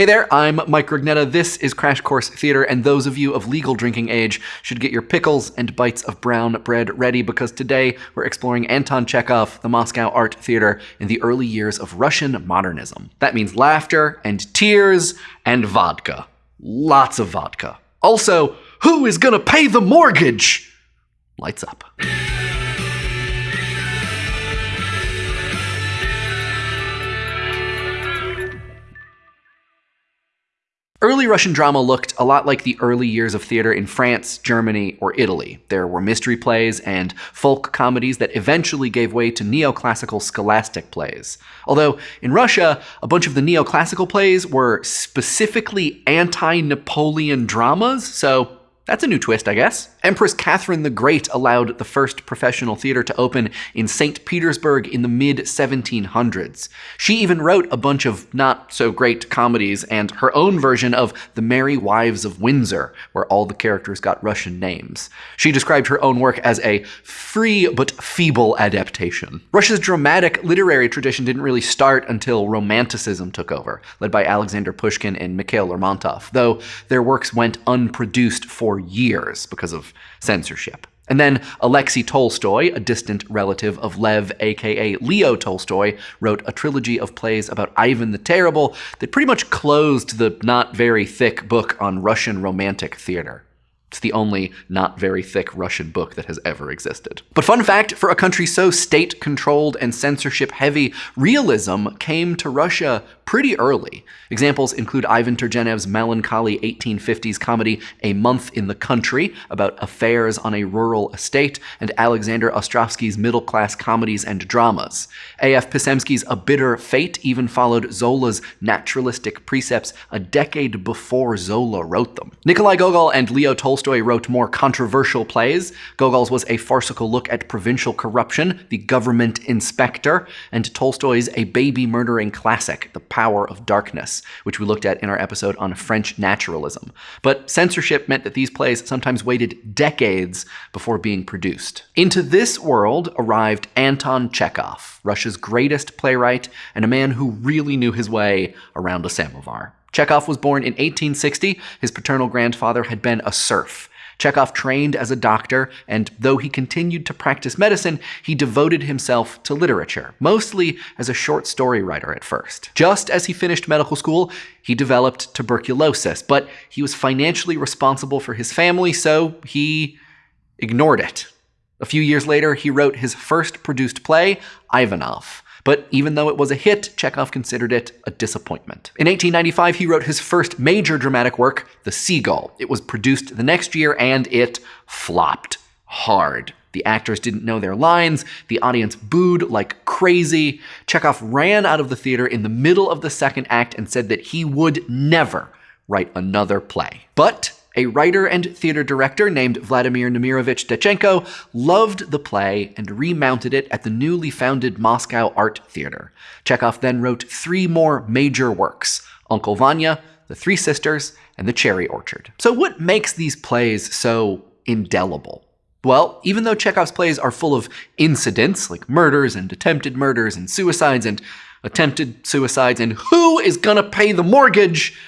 Hey there, I'm Mike Rugnetta. This is Crash Course Theater, and those of you of legal drinking age should get your pickles and bites of brown bread ready because today we're exploring Anton Chekhov, the Moscow Art Theater, in the early years of Russian modernism. That means laughter and tears and vodka. Lots of vodka. Also, who is gonna pay the mortgage? Lights up. Early Russian drama looked a lot like the early years of theater in France, Germany, or Italy. There were mystery plays and folk comedies that eventually gave way to neoclassical scholastic plays. Although, in Russia, a bunch of the neoclassical plays were specifically anti-Napoleon dramas, so that's a new twist, I guess. Empress Catherine the Great allowed the first professional theater to open in St. Petersburg in the mid 1700s. She even wrote a bunch of not so great comedies and her own version of The Merry Wives of Windsor, where all the characters got Russian names. She described her own work as a free but feeble adaptation. Russia's dramatic literary tradition didn't really start until Romanticism took over, led by Alexander Pushkin and Mikhail Lermontov, though their works went unproduced for years because of censorship. And then Alexei Tolstoy, a distant relative of Lev, aka Leo Tolstoy, wrote a trilogy of plays about Ivan the Terrible that pretty much closed the not very thick book on Russian Romantic theater. It's the only not very thick Russian book that has ever existed. But fun fact, for a country so state-controlled and censorship-heavy, realism came to Russia pretty early. Examples include Ivan Turgenev's melancholy 1850s comedy A Month in the Country, about affairs on a rural estate, and Alexander Ostrovsky's middle-class comedies and dramas. A.F. Pisemski's A Bitter Fate even followed Zola's naturalistic precepts a decade before Zola wrote them. Nikolai Gogol and Leo Tolstoy wrote more controversial plays. Gogol's was a farcical look at provincial corruption, The Government Inspector, and Tolstoy's a baby-murdering classic, The Power of Darkness, which we looked at in our episode on French naturalism. But censorship meant that these plays sometimes waited decades before being produced. Into this world arrived Anton Chekhov, Russia's greatest playwright and a man who really knew his way around a samovar. Chekhov was born in 1860. His paternal grandfather had been a serf. Chekhov trained as a doctor, and though he continued to practice medicine, he devoted himself to literature, mostly as a short story writer at first. Just as he finished medical school, he developed tuberculosis, but he was financially responsible for his family, so he ignored it. A few years later, he wrote his first produced play, Ivanov. But even though it was a hit, Chekhov considered it a disappointment. In 1895, he wrote his first major dramatic work, The Seagull. It was produced the next year and it flopped hard. The actors didn't know their lines, the audience booed like crazy. Chekhov ran out of the theater in the middle of the second act and said that he would never write another play. But a writer and theater director named Vladimir Nemirovich Danchenko loved the play and remounted it at the newly founded Moscow Art Theater. Chekhov then wrote three more major works, Uncle Vanya, The Three Sisters, and The Cherry Orchard. So what makes these plays so indelible? Well, even though Chekhov's plays are full of incidents, like murders and attempted murders and suicides and attempted suicides and who is gonna pay the mortgage,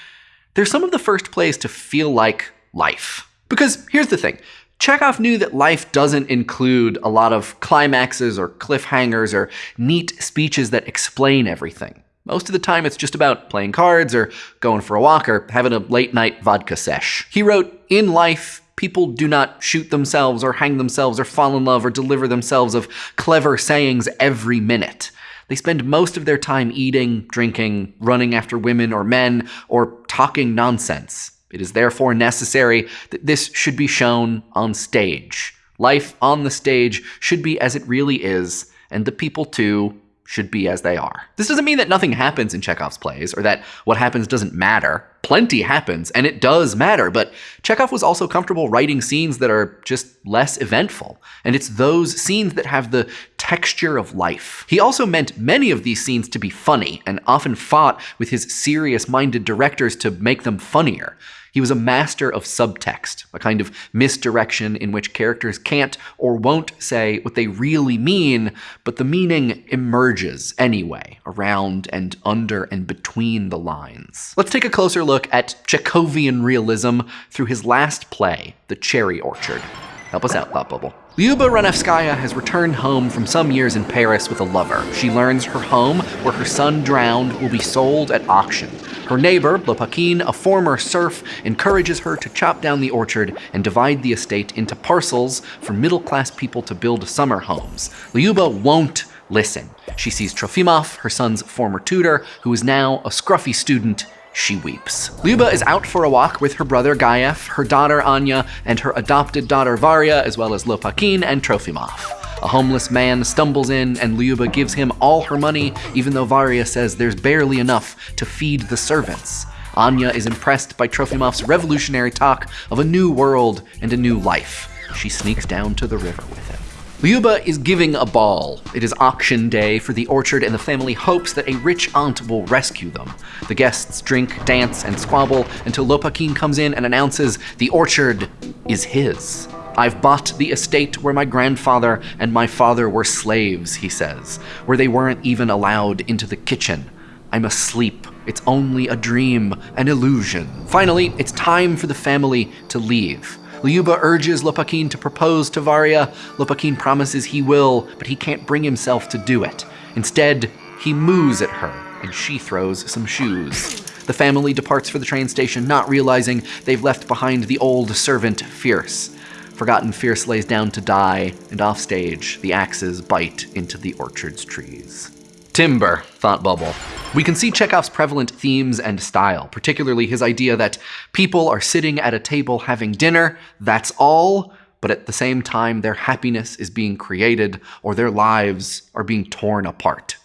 they're some of the first plays to feel like life. Because here's the thing. Chekhov knew that life doesn't include a lot of climaxes or cliffhangers or neat speeches that explain everything. Most of the time it's just about playing cards or going for a walk or having a late night vodka sesh. He wrote, In life, people do not shoot themselves or hang themselves or fall in love or deliver themselves of clever sayings every minute. They spend most of their time eating, drinking, running after women or men, or talking nonsense. It is therefore necessary that this should be shown on stage. Life on the stage should be as it really is, and the people too should be as they are. This doesn't mean that nothing happens in Chekhov's plays, or that what happens doesn't matter. Plenty happens, and it does matter, but Chekhov was also comfortable writing scenes that are just less eventful, and it's those scenes that have the texture of life. He also meant many of these scenes to be funny, and often fought with his serious-minded directors to make them funnier. He was a master of subtext, a kind of misdirection in which characters can't or won't say what they really mean, but the meaning emerges anyway, around and under and between the lines. Let's take a closer look at Chekhovian realism through his last play, The Cherry Orchard. Help us out, Thought Bubble. Lyuba Ranevskaya has returned home from some years in Paris with a lover. She learns her home, where her son drowned, will be sold at auction. Her neighbor, Lopakin, a former serf, encourages her to chop down the orchard and divide the estate into parcels for middle-class people to build summer homes. Lyuba won't listen. She sees Trofimov, her son's former tutor, who is now a scruffy student she weeps. Lyuba is out for a walk with her brother Gaev, her daughter Anya, and her adopted daughter Varya, as well as Lopakin and Trofimov. A homeless man stumbles in, and Lyuba gives him all her money, even though Varya says there's barely enough to feed the servants. Anya is impressed by Trofimov's revolutionary talk of a new world and a new life. She sneaks down to the river with him. Lyuba is giving a ball. It is auction day for the orchard, and the family hopes that a rich aunt will rescue them. The guests drink, dance, and squabble until Lopakin comes in and announces the orchard is his. I've bought the estate where my grandfather and my father were slaves, he says, where they weren't even allowed into the kitchen. I'm asleep. It's only a dream, an illusion. Finally, it's time for the family to leave. Lyuba urges Lopakin to propose to Varya. Lopakin promises he will, but he can't bring himself to do it. Instead, he moos at her, and she throws some shoes. The family departs for the train station, not realizing they've left behind the old servant, Firs. Forgotten Firs lays down to die, and offstage, the axes bite into the orchard's trees. Timber, thought Bubble. We can see Chekhov's prevalent themes and style, particularly his idea that people are sitting at a table having dinner, that's all, but at the same time their happiness is being created or their lives are being torn apart.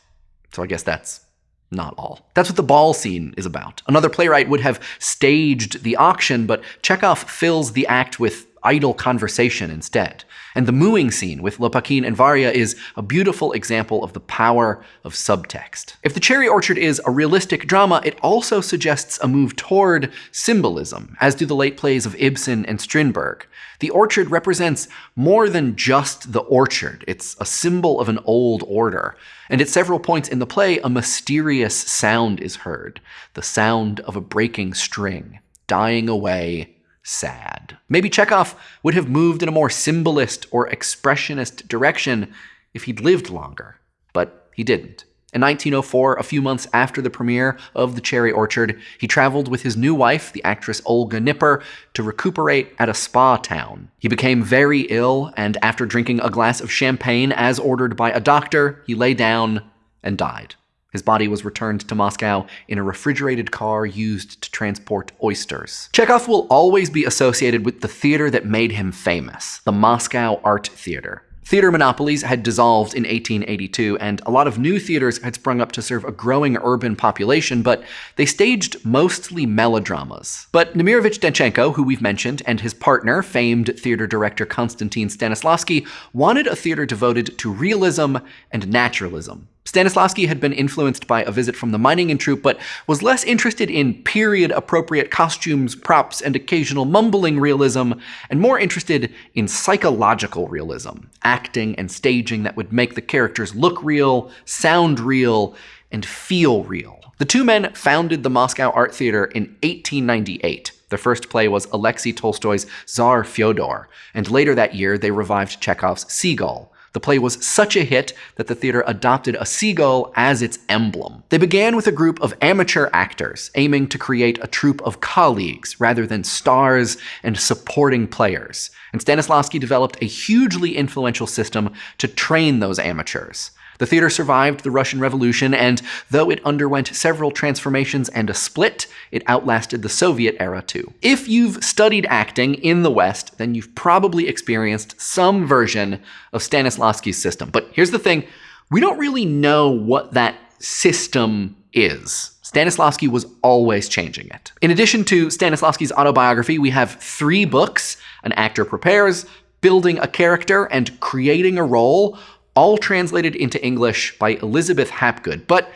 So I guess that's not all. That's what the ball scene is about. Another playwright would have staged the auction, but Chekhov fills the act with idle conversation instead. And the mooing scene with Lopakin and Varya is a beautiful example of the power of subtext. If The Cherry Orchard is a realistic drama, it also suggests a move toward symbolism, as do the late plays of Ibsen and Strindberg. The orchard represents more than just the orchard. It's a symbol of an old order. And at several points in the play, a mysterious sound is heard. The sound of a breaking string, dying away sad. Maybe Chekhov would have moved in a more symbolist or expressionist direction if he'd lived longer, but he didn't. In 1904, a few months after the premiere of The Cherry Orchard, he traveled with his new wife, the actress Olga Knipper, to recuperate at a spa town. He became very ill, and after drinking a glass of champagne as ordered by a doctor, he lay down and died. His body was returned to Moscow in a refrigerated car used to transport oysters. Chekhov will always be associated with the theater that made him famous, the Moscow Art Theater. Theater monopolies had dissolved in 1882, and a lot of new theaters had sprung up to serve a growing urban population, but they staged mostly melodramas. But Nemirovich Danchenko, who we've mentioned, and his partner, famed theater director Konstantin Stanislavski, wanted a theater devoted to realism and naturalism. Stanislavski had been influenced by a visit from the Meiningen troupe, but was less interested in period-appropriate costumes, props, and occasional mumbling realism, and more interested in psychological realism, acting and staging that would make the characters look real, sound real, and feel real. The two men founded the Moscow Art Theater in 1898. Their first play was Alexei Tolstoy's Tsar Fyodor, and later that year they revived Chekhov's Seagull. The play was such a hit that the theater adopted a seagull as its emblem. They began with a group of amateur actors, aiming to create a troupe of colleagues rather than stars and supporting players. And Stanislavski developed a hugely influential system to train those amateurs. The theater survived the Russian Revolution, and though it underwent several transformations and a split, it outlasted the Soviet era too. If you've studied acting in the West, then you've probably experienced some version of Stanislavski's system. But here's the thing, we don't really know what that system is. Stanislavski was always changing it. In addition to Stanislavski's autobiography, we have three books An Actor Prepares, Building a Character, and Creating a Role, all translated into English by Elizabeth Hapgood. But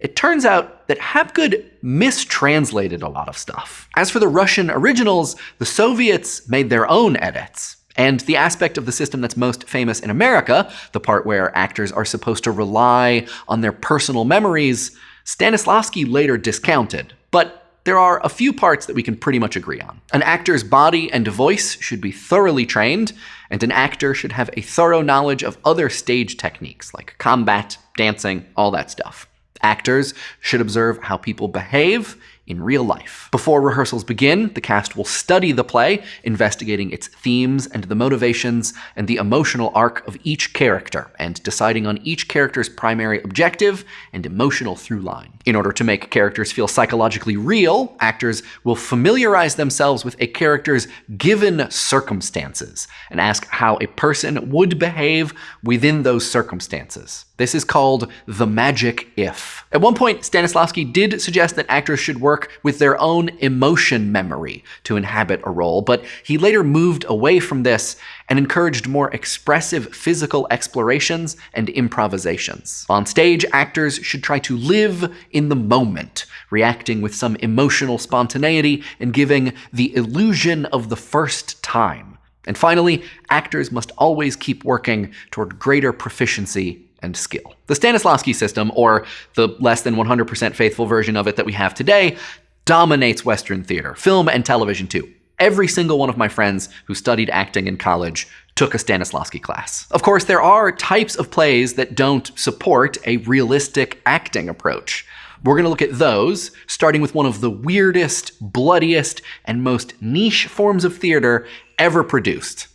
It turns out that Hapgood mistranslated a lot of stuff. As for the Russian originals, the Soviets made their own edits. And the aspect of the system that's most famous in America, the part where actors are supposed to rely on their personal memories, Stanislavski later discounted. But there are a few parts that we can pretty much agree on. An actor's body and voice should be thoroughly trained, and an actor should have a thorough knowledge of other stage techniques like combat, dancing, all that stuff. Actors should observe how people behave in real life. Before rehearsals begin, the cast will study the play, investigating its themes and the motivations and the emotional arc of each character, and deciding on each character's primary objective and emotional through line. In order to make characters feel psychologically real, actors will familiarize themselves with a character's given circumstances and ask how a person would behave within those circumstances. This is called the magic if. At one point, Stanislavski did suggest that actors should work with their own emotion memory to inhabit a role, but he later moved away from this and encouraged more expressive physical explorations and improvisations. On stage, actors should try to live in the moment, reacting with some emotional spontaneity and giving the illusion of the first time. And finally, actors must always keep working toward greater proficiency and skill. The Stanislavski system, or the less than 100% faithful version of it that we have today, dominates Western theater, film and television too. Every single one of my friends who studied acting in college took a Stanislavski class. Of course, there are types of plays that don't support a realistic acting approach. We're going to look at those, starting with one of the weirdest, bloodiest, and most niche forms of theater ever produced.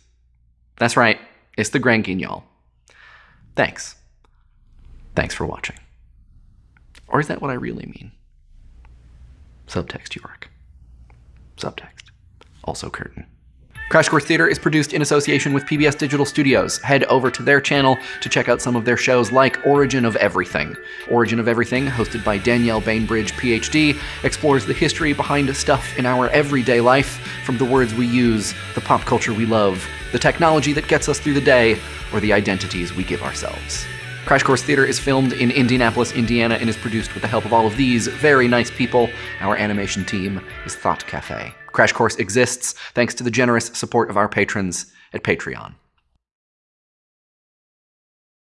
That's right, it's the Grand Guignol. Thanks. Thanks for watching. Or is that what I really mean? Subtext York. Subtext. Also curtain. Crash Course Theater is produced in association with PBS Digital Studios. Head over to their channel to check out some of their shows like Origin of Everything. Origin of Everything, hosted by Danielle Bainbridge, PhD, explores the history behind stuff in our everyday life, from the words we use, the pop culture we love, the technology that gets us through the day, or the identities we give ourselves. Crash Course Theater is filmed in Indianapolis, Indiana, and is produced with the help of all of these very nice people. Our animation team is Thought Cafe. Crash Course exists thanks to the generous support of our patrons at Patreon.